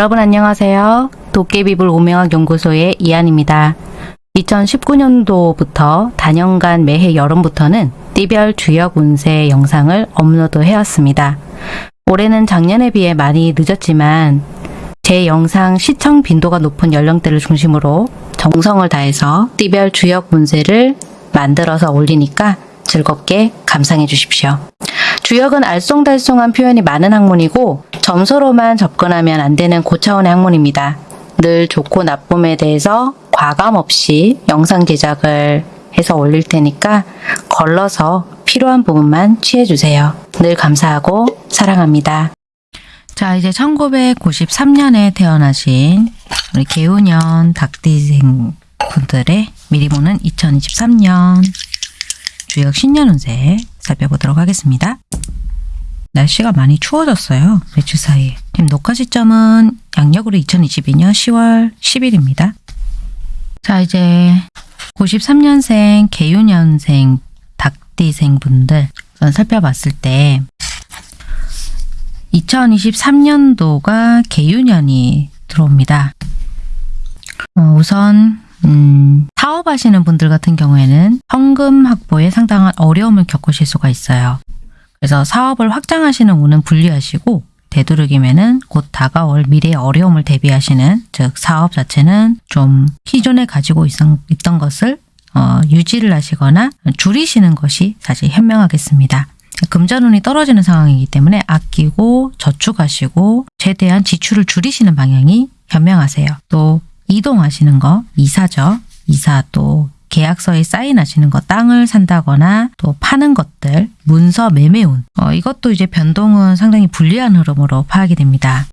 여러분 안녕하세요. 도깨비불 오명학 연구소의 이한입니다. 2019년도부터 단연간 매해 여름부터는 띠별 주역 운세 영상을 업로드 해왔습니다. 올해는 작년에 비해 많이 늦었지만 제 영상 시청 빈도가 높은 연령대를 중심으로 정성을 다해서 띠별 주역 운세를 만들어서 올리니까 즐겁게 감상해 주십시오. 주역은 알쏭달쏭한 표현이 많은 학문이고 점수로만 접근하면 안 되는 고차원의 학문입니다. 늘 좋고 나쁨에 대해서 과감 없이 영상 제작을 해서 올릴 테니까 걸러서 필요한 부분만 취해주세요. 늘 감사하고 사랑합니다. 자, 이제 1993년에 태어나신 우리 개우년 닭띠생 분들의 미리 보는 2023년 주역 신년 운세 살펴보도록 하겠습니다. 날씨가 많이 추워졌어요. 며칠 사이에. 지금 녹화 시점은 양력으로 2022년 10월 10일입니다. 자, 이제 93년생 개유년생 닭띠생 분들 살펴봤을 때 2023년도가 개유년이 들어옵니다. 어, 우선 음, 사업하시는 분들 같은 경우에는 현금 확보에 상당한 어려움을 겪으실 수가 있어요. 그래서 사업을 확장하시는 운은 분리하시고 되도록이면은 곧 다가올 미래의 어려움을 대비하시는 즉 사업 자체는 좀 기존에 가지고 있던 것을 어, 유지를 하시거나 줄이시는 것이 사실 현명하겠습니다. 금전운이 떨어지는 상황이기 때문에 아끼고 저축하시고 최대한 지출을 줄이시는 방향이 현명하세요. 또 이동하시는 거, 이사죠. 이사 또 계약서에 사인하시는 거, 땅을 산다거나 또 파는 것들, 문서 매매운 어, 이것도 이제 변동은 상당히 불리한 흐름으로 파악이 됩니다.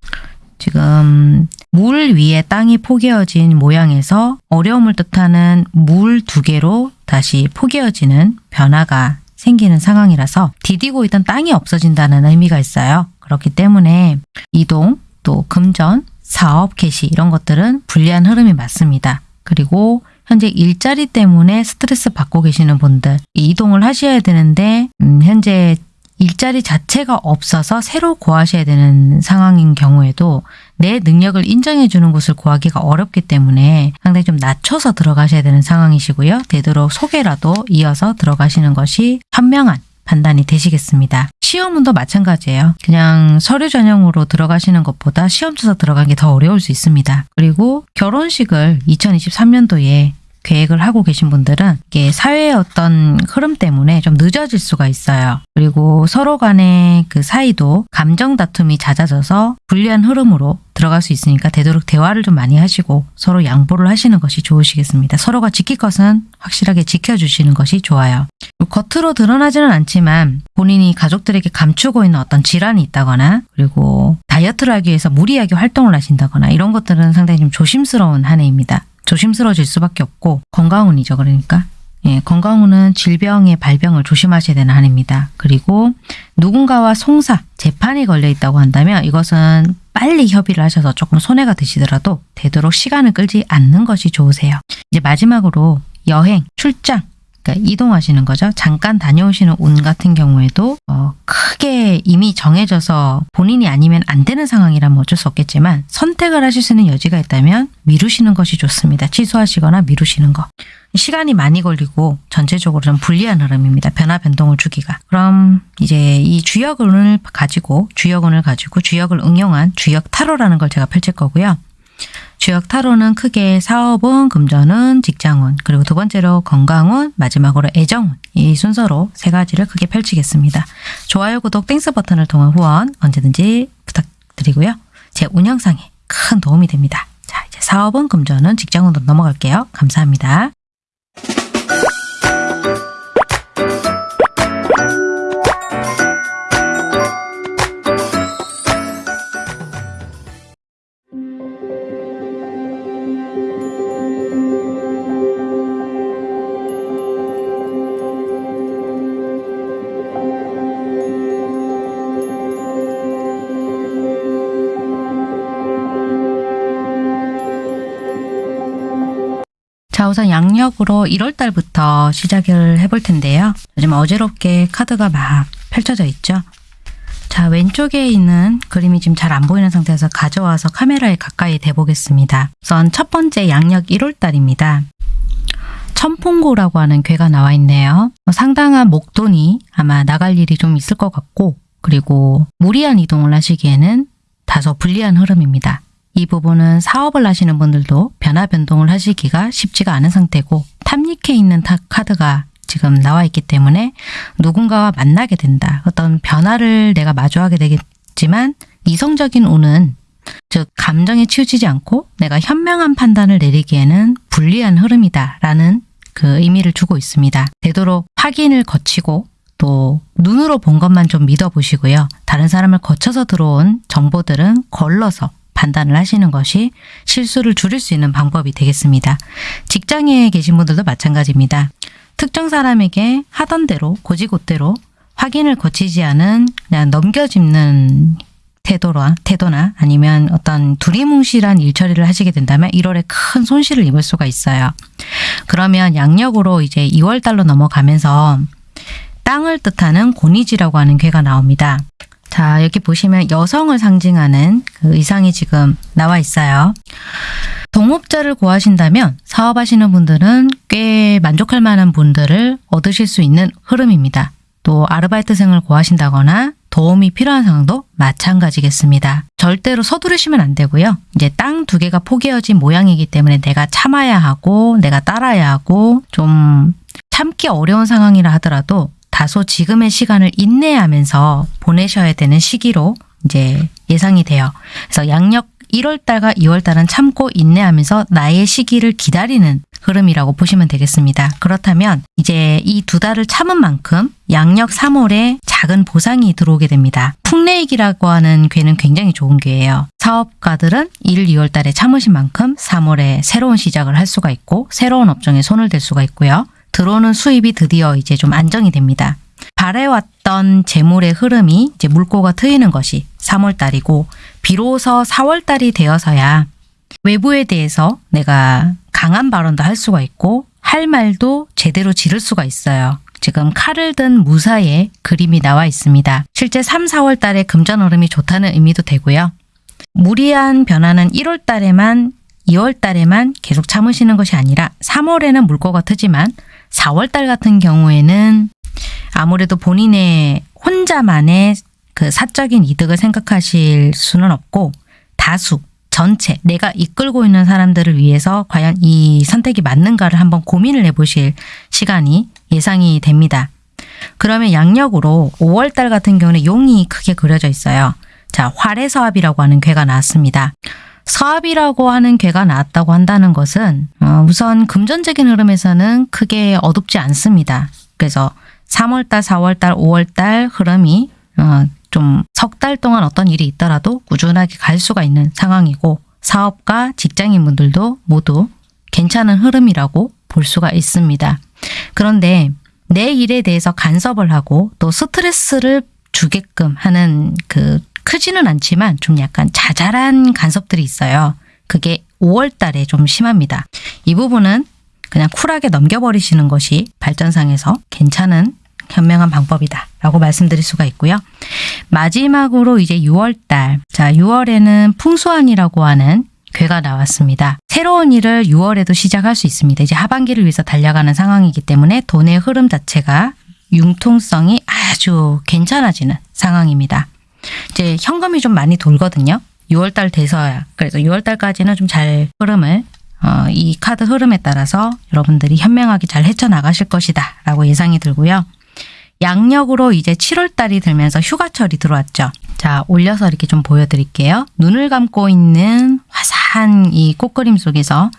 지금 물 위에 땅이 포개어진 모양에서 어려움을 뜻하는 물 두 개로 다시 포개어지는 변화가 생기는 상황이라서 디디고 있던 땅이 없어진다는 의미가 있어요. 그렇기 때문에 이동, 또 금전, 사업 개시 이런 것들은 불리한 흐름이 맞습니다. 그리고 현재 일자리 때문에 스트레스 받고 계시는 분들 이동을 하셔야 되는데 음, 현재 일자리 자체가 없어서 새로 구하셔야 되는 상황인 경우에도 내 능력을 인정해 주는 곳을 구하기가 어렵기 때문에 상당히 좀 낮춰서 들어가셔야 되는 상황이시고요. 되도록 소개라도 이어서 들어가시는 것이 현명한 판단이 되시겠습니다. 시험은도 마찬가지예요. 그냥 서류 전형으로 들어가시는 것보다 시험 쳐서 들어가는 게더 어려울 수 있습니다. 그리고 결혼식을 2023년도에 계획을 하고 계신 분들은 이게 사회의 어떤 흐름 때문에 좀 늦어질 수가 있어요. 그리고 서로 간의 그 사이도 감정 다툼이 잦아져서 불리한 흐름으로 들어갈 수 있으니까 되도록 대화를 좀 많이 하시고 서로 양보를 하시는 것이 좋으시겠습니다. 서로가 지킬 것은 확실하게 지켜주시는 것이 좋아요. 겉으로 드러나지는 않지만 본인이 가족들에게 감추고 있는 어떤 질환이 있다거나 그리고 다이어트를 하기 위해서 무리하게 활동을 하신다거나 이런 것들은 상당히 좀 조심스러운 한 해입니다. 조심스러워질 수밖에 없고 건강운이죠. 그러니까 예, 건강운은 질병의 발병을 조심하셔야 되는 한입니다. 그리고 누군가와 송사, 재판이 걸려 있다고 한다면 이것은 빨리 협의를 하셔서 조금 손해가 드시더라도 되도록 시간을 끌지 않는 것이 좋으세요. 이제 마지막으로 여행, 출장, 그러니까 이동하시는 거죠. 잠깐 다녀오시는 운 같은 경우에도 어, 크게 이미 정해져서 본인이 아니면 안 되는 상황이라면 어쩔 수 없겠지만 선택을 하실 수 있는 여지가 있다면 미루시는 것이 좋습니다. 취소하시거나 미루시는 거. 시간이 많이 걸리고 전체적으로 좀 불리한 흐름입니다. 변화 변동을 주기가. 그럼 이제 이 주역운을 가지고 주역운을 가지고 주역을 응용한 주역 타로라는 걸 제가 펼칠 거고요. 주역 타로는 크게 사업운, 금전운, 직장운, 그리고 두 번째로 건강운, 마지막으로 애정운 이 순서로 세 가지를 크게 펼치겠습니다. 좋아요, 구독, thanks 버튼을 통한 후원 언제든지 부탁드리고요. 제 운영상에 큰 도움이 됩니다. 자, 이제 사업은 금전은 직장운으로 넘어갈게요. 감사합니다. 양력으로 1월달부터 시작을 해볼 텐데요. 요즘 어지럽게 카드가 막 펼쳐져 있죠. 자, 왼쪽에 있는 그림이 지금 잘 안 보이는 상태에서 가져와서 카메라에 가까이 대보겠습니다. 우선 첫 번째 양력 1월달입니다. 천풍고라고 하는 괴가 나와 있네요. 상당한 목돈이 아마 나갈 일이 좀 있을 것 같고 그리고 무리한 이동을 하시기에는 다소 불리한 흐름입니다. 이 부분은 사업을 하시는 분들도 변화 변동을 하시기가 쉽지가 않은 상태고 탑닉해 있는 타 카드가 지금 나와 있기 때문에 누군가와 만나게 된다. 어떤 변화를 내가 마주하게 되겠지만 이성적인 운은 즉 감정에 치우치지 않고 내가 현명한 판단을 내리기에는 불리한 흐름이다 라는 그 의미를 주고 있습니다. 되도록 확인을 거치고 또 눈으로 본 것만 좀 믿어보시고요. 다른 사람을 거쳐서 들어온 정보들은 걸러서 판단을 하시는 것이 실수를 줄일 수 있는 방법이 되겠습니다. 직장에 계신 분들도 마찬가지입니다. 특정 사람에게 하던 대로 고지고대로 확인을 거치지 않은 그냥 넘겨짚는 태도나, 태도나 아니면 어떤 두리뭉실한 일처리를 하시게 된다면 1월에 큰 손실을 입을 수가 있어요. 그러면 양력으로 이제 2월 달로 넘어가면서 땅을 뜻하는 고니지라고 하는 괴가 나옵니다. 자, 여기 보시면 여성을 상징하는 그 의상이 지금 나와 있어요. 동업자를 구하신다면 사업하시는 분들은 꽤 만족할 만한 분들을 얻으실 수 있는 흐름입니다. 또 아르바이트생을 구하신다거나 도움이 필요한 상황도 마찬가지겠습니다. 절대로 서두르시면 안 되고요. 이제 땅 두 개가 포개어진 모양이기 때문에 내가 참아야 하고 내가 따라야 하고 좀 참기 어려운 상황이라 하더라도 다소 지금의 시간을 인내하면서 보내셔야 되는 시기로 이제 예상이 돼요. 그래서 양력 1월달과 2월달은 참고 인내하면서 나의 시기를 기다리는 흐름이라고 보시면 되겠습니다. 그렇다면 이제 이 두 달을 참은 만큼 양력 3월에 작은 보상이 들어오게 됩니다. 풍레익이라고 하는 괴는 굉장히 좋은 괴예요. 사업가들은 1, 2월 달에 참으신 만큼 3월에 새로운 시작을 할 수가 있고 새로운 업종에 손을 댈 수가 있고요. 들어오는 수입이 드디어 이제 좀 안정이 됩니다. 바래왔던 재물의 흐름이 이제 물꼬가 트이는 것이 3월 달이고 비로소 4월 달이 되어서야 외부에 대해서 내가 강한 발언도 할 수가 있고 할 말도 제대로 지를 수가 있어요. 지금 칼을 든 무사의 그림이 나와 있습니다. 실제 3, 4월 달에 금전 흐름이 좋다는 의미도 되고요. 무리한 변화는 1월 달에만 2월 달에만 계속 참으시는 것이 아니라 3월에는 물꼬가 트지만 4월 달 같은 경우에는 아무래도 본인의 혼자만의 그 사적인 이득을 생각하실 수는 없고 다수 전체 내가 이끌고 있는 사람들을 위해서 과연 이 선택이 맞는가를 한번 고민을 해보실 시간이 예상이 됩니다. 그러면 양력으로 5월달 같은 경우는 용이 크게 그려져 있어요. 자, 활해서합이라고 하는 괴가 나왔습니다. 서합이라고 하는 괴가 나왔다고 한다는 것은 어, 우선 금전적인 흐름에서는 크게 어둡지 않습니다. 그래서 3월달, 4월달, 5월달 흐름이 어, 좀석 달 동안 어떤 일이 있더라도 꾸준하게 갈 수가 있는 상황이고 사업가, 직장인분들도 모두 괜찮은 흐름이라고 볼 수가 있습니다. 그런데 내 일에 대해서 간섭을 하고 또 스트레스를 주게끔 하는 그 크지는 않지만 좀 약간 자잘한 간섭들이 있어요. 그게 5월 달에 좀 심합니다. 이 부분은 그냥 쿨하게 넘겨버리시는 것이 발전상에서 괜찮은 현명한 방법이다 라고 말씀드릴 수가 있고요. 마지막으로 이제 6월달 자 6월에는 풍수한이라고 하는 괴가 나왔습니다. 새로운 일을 6월에도 시작할 수 있습니다. 이제 하반기를 위해서 달려가는 상황이기 때문에 돈의 흐름 자체가 융통성이 아주 괜찮아지는 상황입니다. 이제 현금이 좀 많이 돌거든요. 6월달 돼서야 그래서 6월달까지는 좀 잘 흐름을 어, 이 카드 흐름에 따라서 여러분들이 현명하게 잘 헤쳐나가실 것이다 라고 예상이 들고요. 양력으로 이제 7월달이 들면서 휴가철이 들어왔죠. 자 올려서 이렇게 좀 보여드릴게요. 눈을 감고 있는 화사 한 이 꽃그림 속에서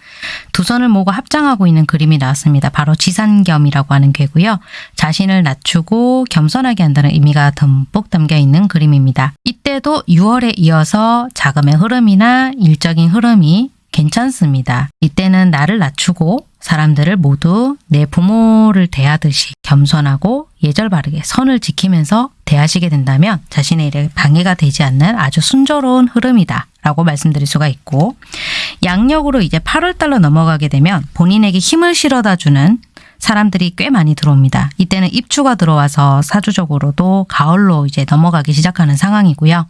두 손을 모고 합장하고 있는 그림이 나왔습니다. 바로 지산겸이라고 하는 괴고요. 자신을 낮추고 겸손하게 한다는 의미가 듬뿍 담겨 있는 그림입니다. 이때도 6월에 이어서 자금의 흐름이나 일적인 흐름이 괜찮습니다. 이때는 나를 낮추고 사람들을 모두 내 부모를 대하듯이 겸손하고 예절 바르게 선을 지키면서 대하시게 된다면 자신의 일에 방해가 되지 않는 아주 순조로운 흐름이다 라고 말씀드릴 수가 있고 양력으로 이제 8월 달로 넘어가게 되면 본인에게 힘을 실어다 주는 사람들이 꽤 많이 들어옵니다. 이때는 입추가 들어와서 사주적으로도 가을로 이제 넘어가기 시작하는 상황이고요.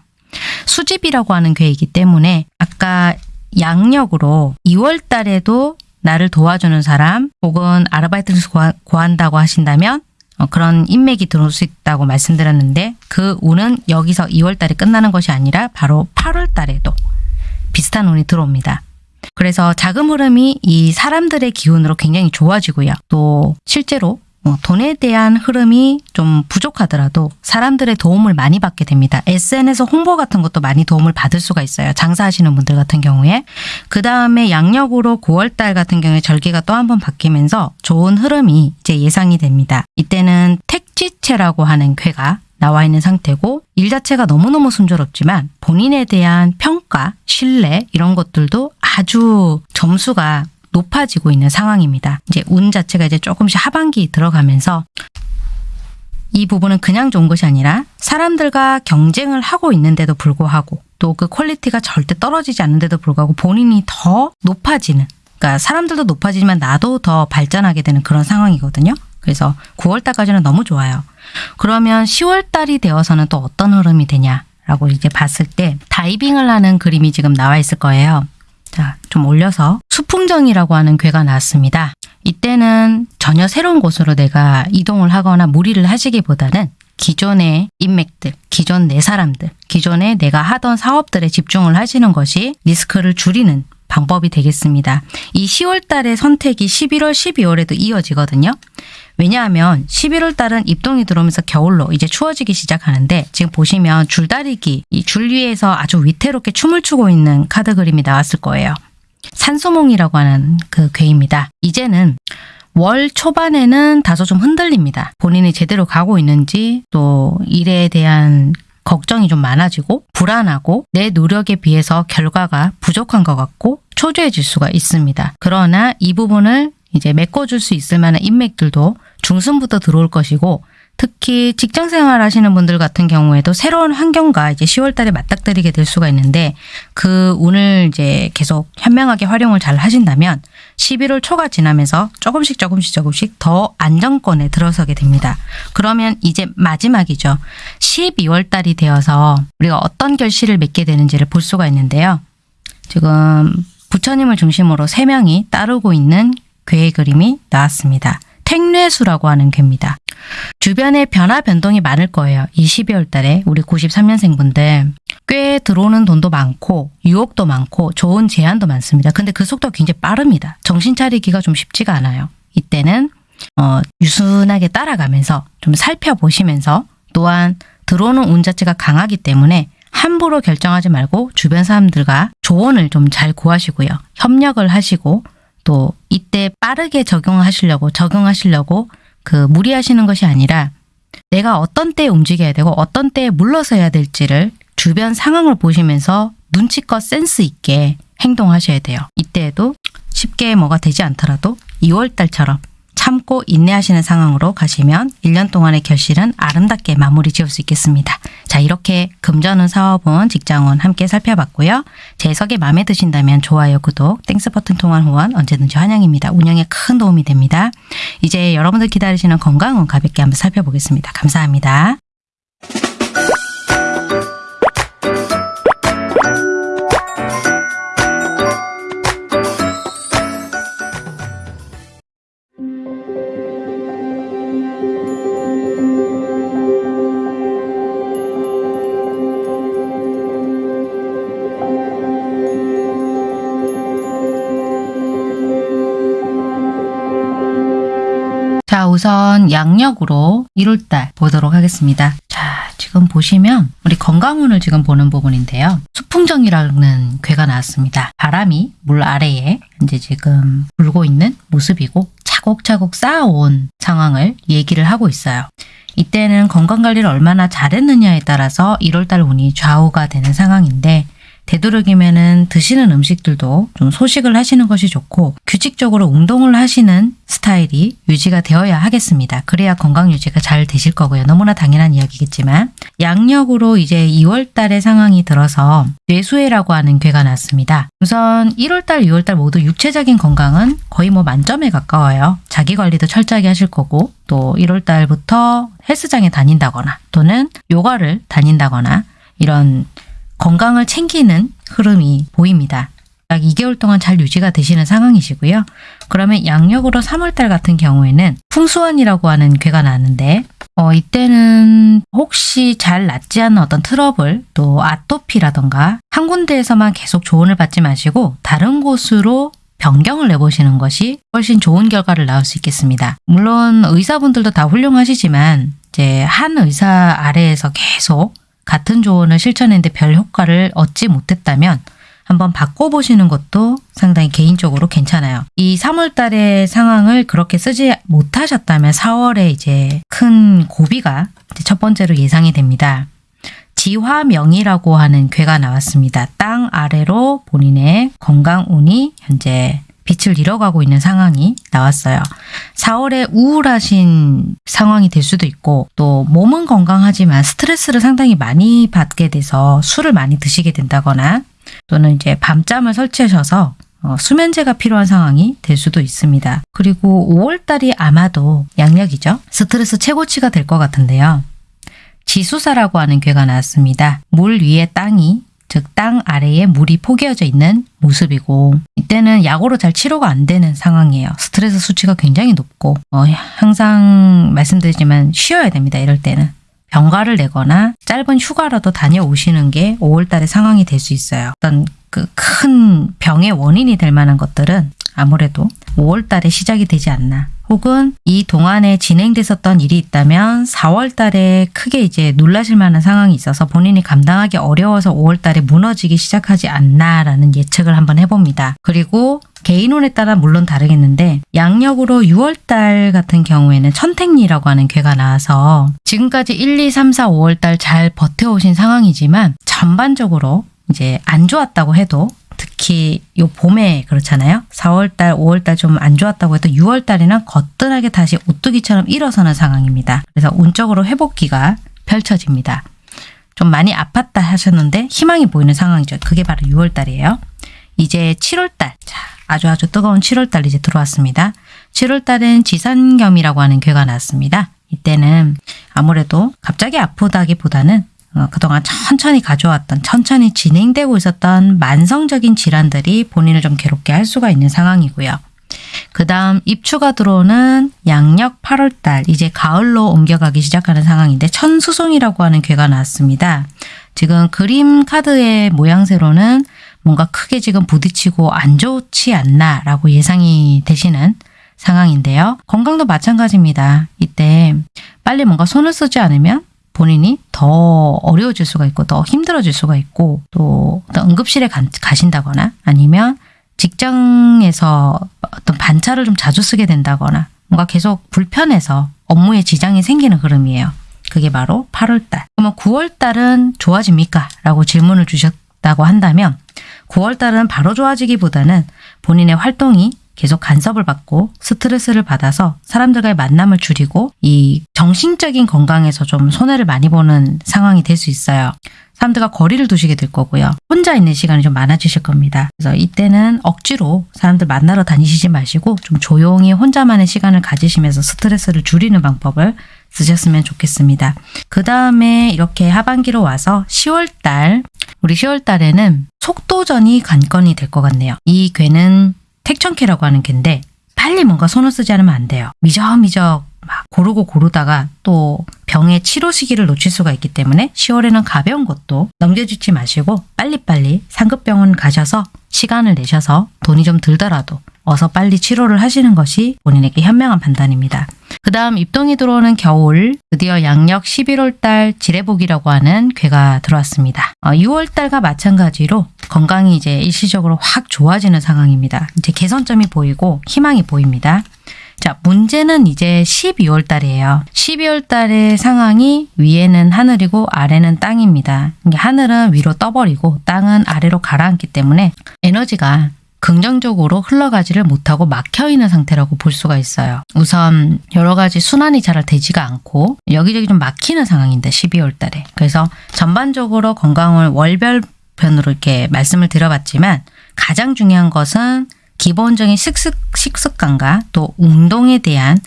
수집이라고 하는 괴이기 때문에 아까 양력으로 2월 달에도 나를 도와주는 사람 혹은 아르바이트를 구한다고 하신다면 어, 그런 인맥이 들어올 수 있다고 말씀드렸는데 그 운은 여기서 2월 달에 끝나는 것이 아니라 바로 8월 달에도 비슷한 운이 들어옵니다. 그래서 자금 흐름이 이 사람들의 기운으로 굉장히 좋아지고요. 또 실제로 어, 돈에 대한 흐름이 좀 부족하더라도 사람들의 도움을 많이 받게 됩니다. SNS 홍보 같은 것도 많이 도움을 받을 수가 있어요. 장사하시는 분들 같은 경우에. 그 다음에 양력으로 9월달 같은 경우에 절기가 또 한 번 바뀌면서 좋은 흐름이 이제 예상이 됩니다. 이때는 택지체라고 하는 쾌가 나와 있는 상태고 일 자체가 너무너무 순조롭지만 본인에 대한 평가, 신뢰 이런 것들도 아주 점수가 높아지고 있는 상황입니다. 이제 운 자체가 이제 조금씩 하반기 들어가면서 이 부분은 그냥 좋은 것이 아니라 사람들과 경쟁을 하고 있는데도 불구하고 또 그 퀄리티가 절대 떨어지지 않는데도 불구하고 본인이 더 높아지는 그러니까 사람들도 높아지지만 나도 더 발전하게 되는 그런 상황이거든요. 그래서 9월 달까지는 너무 좋아요. 그러면 10월 달이 되어서는 또 어떤 흐름이 되냐 라고 이제 봤을 때 다이빙을 하는 그림이 지금 나와 있을 거예요. 자, 좀 올려서 수풍정이라고 하는 괴가 나왔습니다. 이때는 전혀 새로운 곳으로 내가 이동을 하거나 무리를 하시기보다는 기존의 인맥들, 기존 내 사람들, 기존에 내가 하던 사업들에 집중을 하시는 것이 리스크를 줄이는 방법이 되겠습니다. 이 10월 달의 선택이 11월, 12월에도 이어지거든요. 왜냐하면 11월 달은 입동이 들어오면서 겨울로 이제 추워지기 시작하는데 지금 보시면 줄다리기, 이 줄 위에서 아주 위태롭게 춤을 추고 있는 카드 그림이 나왔을 거예요. 산소몽이라고 하는 그 괴입니다. 이제는 월 초반에는 다소 좀 흔들립니다. 본인이 제대로 가고 있는지 또 일에 대한 걱정이 좀 많아지고 불안하고 내 노력에 비해서 결과가 부족한 것 같고 초조해질 수가 있습니다. 그러나 이 부분을 이제 메꿔줄 수 있을 만한 인맥들도 중순부터 들어올 것이고 특히 직장 생활 하시는 분들 같은 경우에도 새로운 환경과 이제 10월 달에 맞닥뜨리게 될 수가 있는데 그 운을 이제 계속 현명하게 활용을 잘 하신다면 11월 초가 지나면서 조금씩 조금씩 조금씩 더 안정권에 들어서게 됩니다. 그러면 이제 마지막이죠. 12월 달이 되어서 우리가 어떤 결실을 맺게 되는지를 볼 수가 있는데요. 지금 부처님을 중심으로 3명이 따르고 있는 괴의 그림이 나왔습니다. 택뇌수라고 하는 괴입니다. 주변에 변화 변동이 많을 거예요. 이 12월 달에 우리 93년생 분들 꽤 들어오는 돈도 많고 유혹도 많고 좋은 제안도 많습니다. 근데 그 속도가 굉장히 빠릅니다. 정신 차리기가 좀 쉽지가 않아요. 이때는 어, 유순하게 따라가면서 좀 살펴보시면서 또한 들어오는 운 자체가 강하기 때문에 함부로 결정하지 말고 주변 사람들과 조언을 좀 잘 구하시고요. 협력을 하시고 또 이때 빠르게 적용하시려고 적용하시려고 그 무리하시는 것이 아니라 내가 어떤 때에 움직여야 되고 어떤 때에 물러서야 될지를 주변 상황을 보시면서 눈치껏 센스 있게 행동하셔야 돼요. 이때에도 쉽게 뭐가 되지 않더라도 2월 달처럼 참고 인내하시는 상황으로 가시면 1년 동안의 결실은 아름답게 마무리 지을 수 있겠습니다. 자 이렇게 금전운, 사업운, 직장운 함께 살펴봤고요. 제 해석이 마음에 드신다면 좋아요, 구독, thanks 버튼 통한 후원 언제든지 환영입니다. 운영에 큰 도움이 됩니다. 이제 여러분들 기다리시는 건강운 가볍게 한번 살펴보겠습니다. 감사합니다. 우선 양력으로 1월달 보도록 하겠습니다. 자, 지금 보시면 우리 건강운을 지금 보는 부분인데요. 수풍정이라는 괴가 나왔습니다. 바람이 물 아래에 이제 지금 불고 있는 모습이고 차곡차곡 쌓아온 상황을 얘기를 하고 있어요. 이때는 건강관리를 얼마나 잘했느냐에 따라서 1월달 운이 좌우가 되는 상황인데 되도록이면은 드시는 음식들도 좀 소식을 하시는 것이 좋고 규칙적으로 운동을 하시는 스타일이 유지가 되어야 하겠습니다. 그래야 건강 유지가 잘 되실 거고요. 너무나 당연한 이야기겠지만 양력으로 이제 2월 달의 상황이 들어서 뇌수해라고 하는 괴가 났습니다. 우선 1월 달, 2월 달 모두 육체적인 건강은 거의 뭐 만점에 가까워요. 자기 관리도 철저하게 하실 거고 또 1월 달부터 헬스장에 다닌다거나 또는 요가를 다닌다거나 이런 건강을 챙기는 흐름이 보입니다. 약 2개월 동안 잘 유지가 되시는 상황이시고요. 그러면 양력으로 3월달 같은 경우에는 풍수원이라고 하는 괴가 나는데 어, 이때는 혹시 잘 낫지 않는 어떤 트러블 또 아토피라던가 한 군데에서만 계속 조언을 받지 마시고 다른 곳으로 변경을 내보시는 것이 훨씬 좋은 결과를 낳을 수 있겠습니다. 물론 의사분들도 다 훌륭하시지만 이제 한 의사 아래에서 계속 같은 조언을 실천했는데 별 효과를 얻지 못했다면 한번 바꿔보시는 것도 상당히 개인적으로 괜찮아요. 이 3월 달의 상황을 그렇게 쓰지 못하셨다면 4월에 이제 큰 고비가 첫 번째로 예상이 됩니다. 지화명이라고 하는 괴가 나왔습니다. 땅 아래로 본인의 건강 운이 현재 빛을 잃어가고 있는 상황이 나왔어요. 4월에 우울하신 상황이 될 수도 있고 또 몸은 건강하지만 스트레스를 상당히 많이 받게 돼서 술을 많이 드시게 된다거나 또는 이제 밤잠을 설치하셔서 어, 수면제가 필요한 상황이 될 수도 있습니다. 그리고 5월달이 아마도 양력이죠. 스트레스 최고치가 될 것 같은데요. 지수사라고 하는 괴가 나왔습니다. 물 위에 땅이 즉 땅 아래에 물이 포개어져 있는 모습이고 이때는 약으로 잘 치료가 안 되는 상황이에요. 스트레스 수치가 굉장히 높고 어, 항상 말씀드리지만 쉬어야 됩니다. 이럴 때는. 병가를 내거나 짧은 휴가라도 다녀오시는 게 5월달의 상황이 될 수 있어요. 어떤 그 큰 병의 원인이 될 만한 것들은 아무래도 5월달에 시작이 되지 않나. 혹은 이 동안에 진행됐었던 일이 있다면 4월 달에 크게 이제 놀라실 만한 상황이 있어서 본인이 감당하기 어려워서 5월 달에 무너지기 시작하지 않나라는 예측을 한번 해봅니다. 그리고 개인운에 따라 물론 다르겠는데 양력으로 6월달 같은 경우에는 천택리라고 하는 괴가 나와서 지금까지 1, 2, 3, 4, 5월달 잘 버텨오신 상황이지만 전반적으로 이제 안 좋았다고 해도 특히 요 봄에 그렇잖아요. 4월달, 5월달 좀 안 좋았다고 해도 6월달에는 거뜬하게 다시 오뚜기처럼 일어서는 상황입니다. 그래서 운적으로 회복기가 펼쳐집니다. 좀 많이 아팠다 하셨는데 희망이 보이는 상황이죠. 그게 바로 6월달이에요. 이제 7월달. 자, 아주 아주 뜨거운 7월달 이제 들어왔습니다. 7월달은 지산겸이라고 하는 괴가 나왔습니다. 이때는 아무래도 갑자기 아프다기보다는 어, 그동안 천천히 가져왔던 천천히 진행되고 있었던 만성적인 질환들이 본인을 좀 괴롭게 할 수가 있는 상황이고요. 그 다음 입추가 들어오는 양력 8월달 이제 가을로 옮겨가기 시작하는 상황인데 천수송이라고 하는 괴가 나왔습니다. 지금 그림 카드의 모양새로는 뭔가 크게 지금 부딪히고 안 좋지 않나 라고 예상이 되시는 상황인데요. 건강도 마찬가지입니다. 이때 빨리 뭔가 손을 쓰지 않으면 본인이 더 어려워질 수가 있고 더 힘들어질 수가 있고 또 응급실에 가, 가신다거나 아니면 직장에서 어떤 반차를 좀 자주 쓰게 된다거나 뭔가 계속 불편해서 업무에 지장이 생기는 흐름이에요. 그게 바로 8월달. 그러면 9월달은 좋아집니까? 라고 질문을 주셨다고 한다면 9월달은 바로 좋아지기보다는 본인의 활동이 계속 간섭을 받고 스트레스를 받아서 사람들과의 만남을 줄이고 이 정신적인 건강에서 좀 손해를 많이 보는 상황이 될 수 있어요. 사람들과 거리를 두시게 될 거고요. 혼자 있는 시간이 좀 많아지실 겁니다. 그래서 이때는 억지로 사람들 만나러 다니시지 마시고 좀 조용히 혼자만의 시간을 가지시면서 스트레스를 줄이는 방법을 쓰셨으면 좋겠습니다. 그 다음에 이렇게 하반기로 와서 10월달 우리 10월달에는 속도전이 관건이 될 것 같네요. 이 괴는 택천캐라고 하는 갠데 빨리 뭔가 손을 쓰지 않으면 안 돼요. 미적미적 막 고르고 고르다가 또 병의 치료 시기를 놓칠 수가 있기 때문에 10월에는 가벼운 것도 넘겨주지 마시고 빨리빨리 상급병원 가셔서 시간을 내셔서 돈이 좀 들더라도 어서 빨리 치료를 하시는 것이 본인에게 현명한 판단입니다. 그 다음 입동이 들어오는 겨울 드디어 양력 11월 달 지뢰복이라고 하는 괴가 들어왔습니다. 어, 6월 달과 마찬가지로 건강이 이제 일시적으로 확 좋아지는 상황입니다. 이제 개선점이 보이고 희망이 보입니다. 자, 문제는 이제 12월 달이에요. 12월 달의 상황이 위에는 하늘이고 아래는 땅입니다. 하늘은 위로 떠버리고 땅은 아래로 가라앉기 때문에 에너지가 긍정적으로 흘러가지를 못하고 막혀 있는 상태라고 볼 수가 있어요. 우선 여러 가지 순환이 잘 되지가 않고 여기저기 좀 막히는 상황인데 12월 달에. 그래서 전반적으로 건강을 월별 편으로 이렇게 말씀을 드려봤지만 가장 중요한 것은 기본적인 식습, 식습관과 또 운동에 대한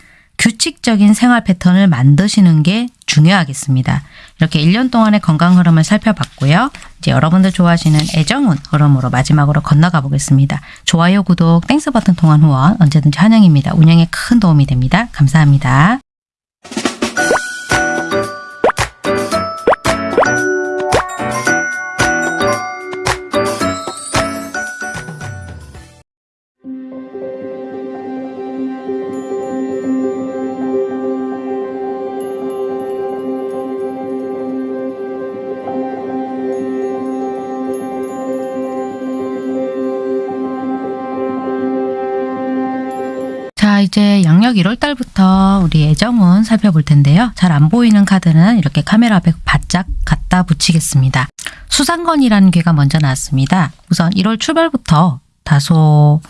규칙적인 생활 패턴을 만드시는 게 중요하겠습니다. 이렇게 1년 동안의 건강 흐름을 살펴봤고요. 이제 여러분들 좋아하시는 애정운 흐름으로 마지막으로 건너가 보겠습니다. 좋아요, 구독, Thanks 버튼 통한 후원 언제든지 환영입니다. 운영에 큰 도움이 됩니다. 감사합니다. 이제 양력 1월 달부터 우리 애정운 살펴볼 텐데요. 잘 안 보이는 카드는 이렇게 카메라 앞에 바짝 갖다 붙이겠습니다. 수상건이라는 괴가 먼저 나왔습니다. 우선 1월 출발부터 다소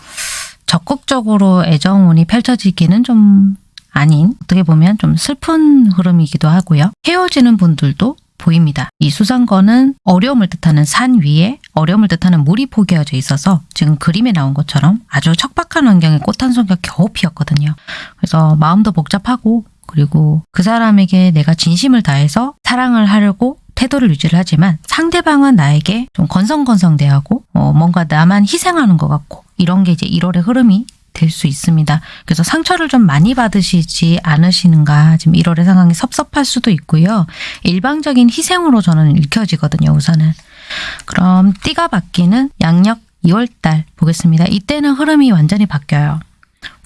적극적으로 애정운이 펼쳐지기는 좀 아닌 어떻게 보면 좀 슬픈 흐름이기도 하고요. 헤어지는 분들도 보입니다. 이 수상건은 어려움을 뜻하는 산 위에 어려움을 뜻하는 물이 포개어져 있어서 지금 그림에 나온 것처럼 아주 척박한 환경에 꽃 한 송이가 겨우 피었거든요. 그래서 마음도 복잡하고 그리고 그 사람에게 내가 진심을 다해서 사랑을 하려고 태도를 유지를 하지만 상대방은 나에게 좀 건성건성 대하고 어, 뭔가 나만 희생하는 것 같고 이런 게 이제 1월의 흐름이 될 수 있습니다. 그래서 상처를 좀 많이 받으시지 않으시는가 지금 1월의 상황이 섭섭할 수도 있고요. 일방적인 희생으로 저는 읽혀지거든요. 우선은. 그럼 띠가 바뀌는 양력 2월달 보겠습니다. 이때는 흐름이 완전히 바뀌어요.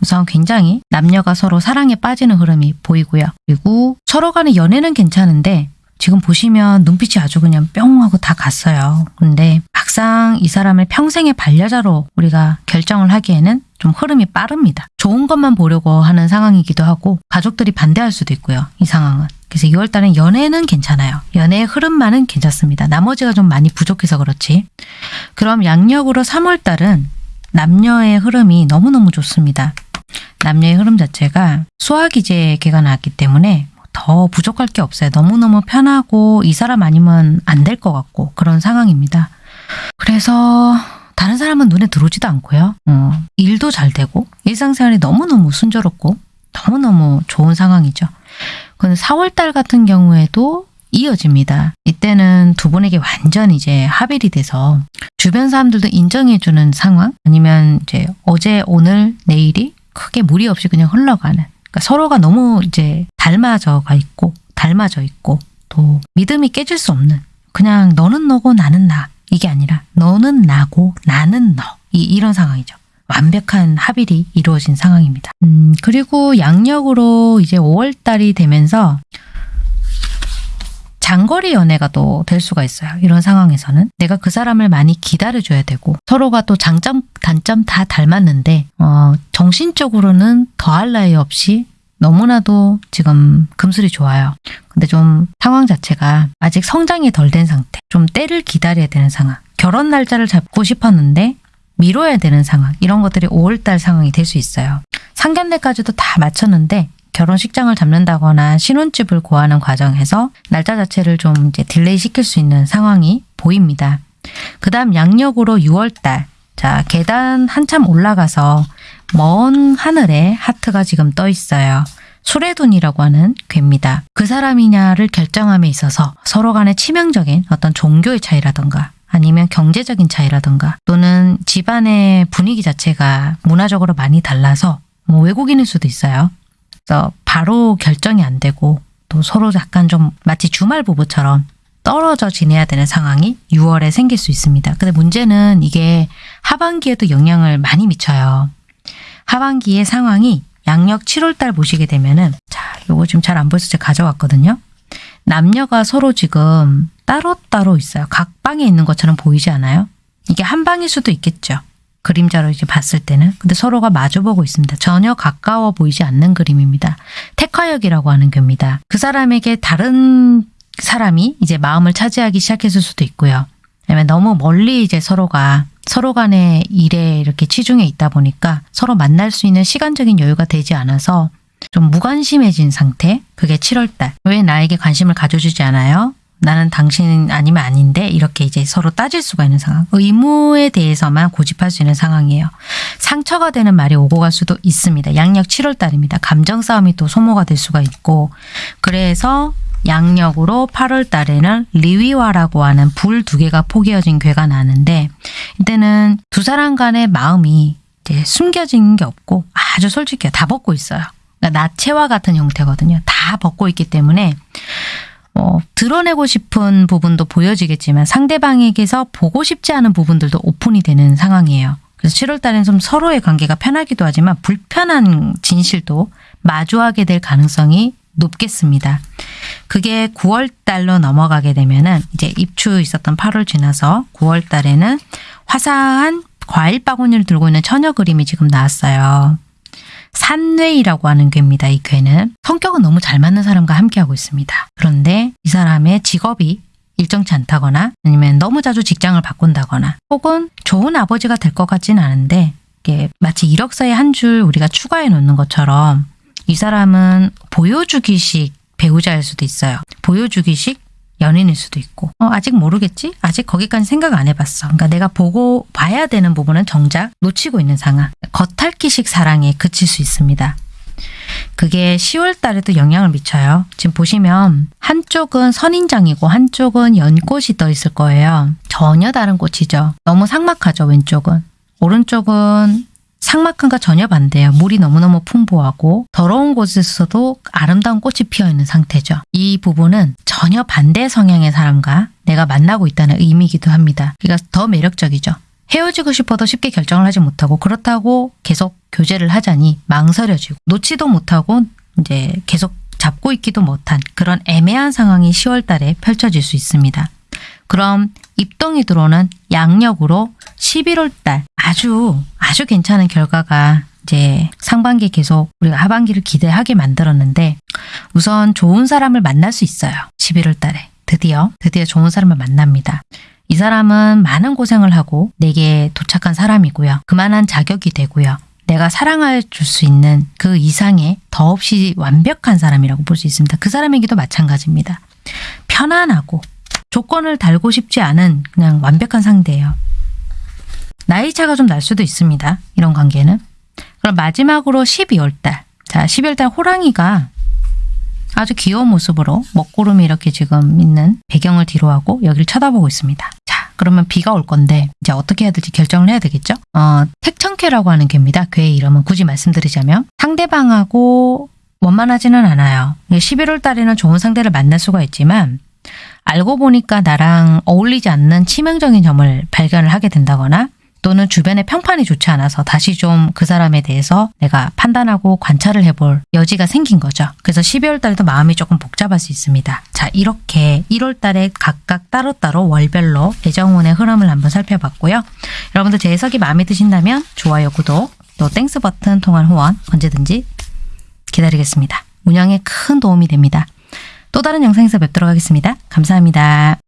우선 굉장히 남녀가 서로 사랑에 빠지는 흐름이 보이고요. 그리고 서로 간의 연애는 괜찮은데 지금 보시면 눈빛이 아주 그냥 뿅 하고 다 갔어요. 근데 막상 이 사람을 평생의 반려자로 우리가 결정을 하기에는 좀 흐름이 빠릅니다. 좋은 것만 보려고 하는 상황이기도 하고 가족들이 반대할 수도 있고요. 이 상황은. 그래서 2월달은 연애는 괜찮아요. 연애의 흐름만은 괜찮습니다. 나머지가 좀 많이 부족해서 그렇지. 그럼 양력으로 3월달은 남녀의 흐름이 너무너무 좋습니다. 남녀의 흐름 자체가 수화기제 개가 나왔기 때문에 더 부족할 게 없어요. 너무너무 편하고 이 사람 아니면 안 될 것 같고 그런 상황입니다. 그래서 다른 사람은 눈에 들어오지도 않고요. 어, 일도 잘 되고 일상생활이 너무너무 순조롭고 너무너무 좋은 상황이죠. 근데 4월달 같은 경우에도 이어집니다. 이때는 두 분에게 완전 이제 합일이 돼서 주변 사람들도 인정해주는 상황 아니면 이제 어제 오늘 내일이 크게 무리 없이 그냥 흘러가는 그러니까 서로가 너무 이제 닮아져가 있고 닮아져 있고 또 믿음이 깨질 수 없는 그냥 너는 너고 나는 나 이게 아니라 너는 나고 나는 너 이, 이런 상황이죠. 완벽한 합일이 이루어진 상황입니다. 음, 그리고 양력으로 이제 5월달이 되면서 장거리 연애가 또 될 수가 있어요. 이런 상황에서는 내가 그 사람을 많이 기다려줘야 되고 서로가 또 장점, 단점 다 닮았는데 어, 정신적으로는 더할 나위 없이 너무나도 지금 금술이 좋아요. 근데 좀 상황 자체가 아직 성장이 덜 된 상태. 좀 때를 기다려야 되는 상황. 결혼 날짜를 잡고 싶었는데 미뤄야 되는 상황. 이런 것들이 5월달 상황이 될 수 있어요. 상견례까지도 다 마쳤는데 결혼식장을 잡는다거나 신혼집을 구하는 과정에서 날짜 자체를 좀 이제 delay 시킬 수 있는 상황이 보입니다. 그 다음 양력으로 6월달. 자, 계단 한참 올라가서 먼 하늘에 하트가 지금 떠 있어요. 수레돈이라고 하는 괴입니다. 그 사람이냐를 결정함에 있어서 서로 간의 치명적인 어떤 종교의 차이라던가 아니면 경제적인 차이라던가 또는 집안의 분위기 자체가 문화적으로 많이 달라서 뭐 외국인일 수도 있어요. 그래서 바로 결정이 안 되고 또 서로 약간 좀 마치 주말 부부처럼 떨어져 지내야 되는 상황이 6월에 생길 수 있습니다. 근데 문제는 이게 하반기에도 영향을 많이 미쳐요. 하반기의 상황이 양력 7월달 보시게 되면은 자, 요거 지금 잘 안 보여서 제가 가져왔거든요. 남녀가 서로 지금 따로따로 있어요. 각 방에 있는 것처럼 보이지 않아요? 이게 한 방일 수도 있겠죠. 그림자로 이제 봤을 때는. 근데 서로가 마주보고 있습니다. 전혀 가까워 보이지 않는 그림입니다. 택화역이라고 하는 겁니다. 그 사람에게 다른 사람이 이제 마음을 차지하기 시작했을 수도 있고요. 왜냐면 너무 멀리 이제 서로가 서로 간의 일에 이렇게 치중해 있다 보니까 서로 만날 수 있는 시간적인 여유가 되지 않아서 좀 무관심해진 상태? 그게 7월달. 왜 나에게 관심을 가져주지 않아요? 나는 당신 아니면 아닌데 이렇게 이제 서로 따질 수가 있는 상황. 의무에 대해서만 고집할 수 있는 상황이에요. 상처가 되는 말이 오고 갈 수도 있습니다. 양력 7월달입니다. 감정 싸움이 또 소모가 될 수가 있고 그래서 양력으로 8월 달에는 리위화라고 하는 불 두 개가 포개어진 괴가 나는데 이때는 두 사람 간의 마음이 숨겨진 게 없고 아주 솔직해요. 다 벗고 있어요. 그러니까 나체와 같은 형태거든요. 다 벗고 있기 때문에 어, 드러내고 싶은 부분도 보여지겠지만 상대방에게서 보고 싶지 않은 부분들도 오픈이 되는 상황이에요. 그래서 7월 달에는 좀 서로의 관계가 편하기도 하지만 불편한 진실도 마주하게 될 가능성이 높겠습니다. 그게 9월 달로 넘어가게 되면은 이제 입추 있었던 8월 지나서 9월 달에는 화사한 과일 바구니를 들고 있는 처녀 그림이 지금 나왔어요. 산뇌이라고 하는 괴입니다. 이 괴는 성격은 너무 잘 맞는 사람과 함께하고 있습니다. 그런데 이 사람의 직업이 일정치 않다거나 아니면 너무 자주 직장을 바꾼다거나 혹은 좋은 아버지가 될 것 같지는 않은데 마치 이력서에 한 줄 우리가 추가해 놓는 것처럼 이 사람은 보여주기식 배우자일 수도 있어요. 보여주기식 연인일 수도 있고 어, 아직 모르겠지? 아직 거기까지 생각 안 해봤어. 그러니까 내가 보고 봐야 되는 부분은 정작 놓치고 있는 상황. 겉핥기식 사랑에 그칠 수 있습니다. 그게 10월 달에도 영향을 미쳐요. 지금 보시면 한쪽은 선인장이고 한쪽은 연꽃이 떠 있을 거예요. 전혀 다른 꽃이죠. 너무 삭막하죠, 왼쪽은. 오른쪽은 상막함과 전혀 반대예요. 물이 너무너무 풍부하고 더러운 곳에서도 아름다운 꽃이 피어 있는 상태죠. 이 부분은 전혀 반대 성향의 사람과 내가 만나고 있다는 의미이기도 합니다. 그러니까 더 매력적이죠. 헤어지고 싶어도 쉽게 결정을 하지 못하고 그렇다고 계속 교제를 하자니 망설여지고 놓지도 못하고 이제 계속 잡고 있기도 못한 그런 애매한 상황이 10월 달에 펼쳐질 수 있습니다. 그럼 입동이 들어오는 양력으로 11월 달 아주 아주 괜찮은 결과가 이제 상반기 계속 우리가 하반기를 기대하게 만들었는데 우선 좋은 사람을 만날 수 있어요. 11월 달에 드디어 드디어 좋은 사람을 만납니다. 이 사람은 많은 고생을 하고 내게 도착한 사람이고요. 그만한 자격이 되고요. 내가 사랑해 줄 수 있는 그 이상의 더없이 완벽한 사람이라고 볼 수 있습니다. 그 사람에게도 마찬가지입니다. 편안하고 조건을 달고 싶지 않은 그냥 완벽한 상대예요. 나이 차가 좀 날 수도 있습니다. 이런 관계는. 그럼 마지막으로 12월 달. 자, 12월 달 호랑이가 아주 귀여운 모습으로 먹구름이 이렇게 지금 있는 배경을 뒤로 하고 여기를 쳐다보고 있습니다. 자, 그러면 비가 올 건데 이제 어떻게 해야 될지 결정을 해야 되겠죠? 어, 택천캐라고 하는 괴입니다. 괴의 이름은 굳이 말씀드리자면 상대방하고 원만하지는 않아요. 11월 달에는 좋은 상대를 만날 수가 있지만 알고 보니까 나랑 어울리지 않는 치명적인 점을 발견을 하게 된다거나 또는 주변의 평판이 좋지 않아서 다시 좀 그 사람에 대해서 내가 판단하고 관찰을 해볼 여지가 생긴 거죠. 그래서 12월 달에도 마음이 조금 복잡할 수 있습니다. 자, 이렇게 1월 달에 각각 따로따로 월별로 애정운의 흐름을 한번 살펴봤고요. 여러분들 제 해석이 마음에 드신다면 좋아요, 구독, 또 Thanks 버튼 통한 후원 언제든지 기다리겠습니다. 운영에 큰 도움이 됩니다. 또 다른 영상에서 뵙도록 하겠습니다. 감사합니다.